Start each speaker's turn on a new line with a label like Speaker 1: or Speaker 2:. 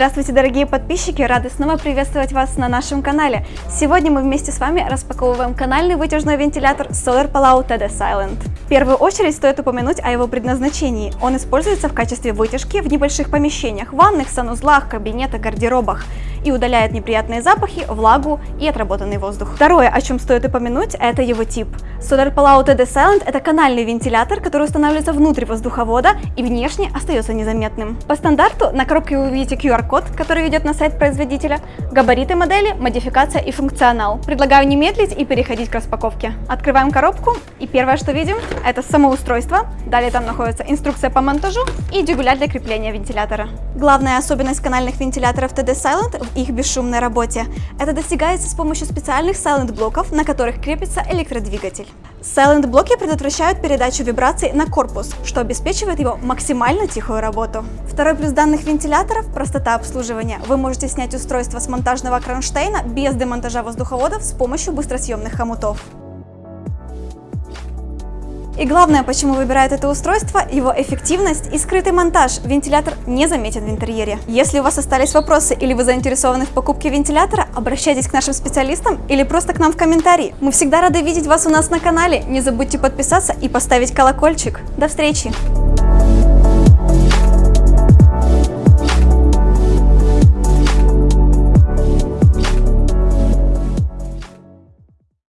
Speaker 1: Здравствуйте, дорогие подписчики! Рады снова приветствовать вас на нашем канале. Сегодня мы вместе с вами распаковываем канальный вытяжной вентилятор Solar Palau TD Silent. В первую очередь стоит упомянуть о его предназначении. Он используется в качестве вытяжки в небольших помещениях, ванных, санузлах, кабинетах, гардеробах и удаляет неприятные запахи, влагу и отработанный воздух. Второе, о чем стоит упомянуть, это его тип. Solar Palau TD Silent – это канальный вентилятор, который устанавливается внутрь воздуховода и внешне остается незаметным. По стандарту на коробке вы увидите QR-код, который ведет на сайт производителя, габариты модели, модификация и функционал. Предлагаю не медлить и переходить к распаковке. Открываем коробку и первое, что видим, это само устройство. Далее там находится инструкция по монтажу и дюбеля для крепления вентилятора. Главная особенность канальных вентиляторов TD Silent их бесшумной работе. Это достигается с помощью специальных Silent-блоков, на которых крепится электродвигатель. Silent-блоки предотвращают передачу вибраций на корпус, что обеспечивает его максимально тихую работу. Второй плюс данных вентиляторов – простота обслуживания. Вы можете снять устройство с монтажного кронштейна без демонтажа воздуховодов с помощью быстросъемных хомутов. И главное, почему выбирают это устройство, его эффективность и скрытый монтаж. Вентилятор не заметен в интерьере. Если у вас остались вопросы или вы заинтересованы в покупке вентилятора, обращайтесь к нашим специалистам или просто к нам в комментарии. Мы всегда рады видеть вас у нас на канале. Не забудьте подписаться и поставить колокольчик. До встречи!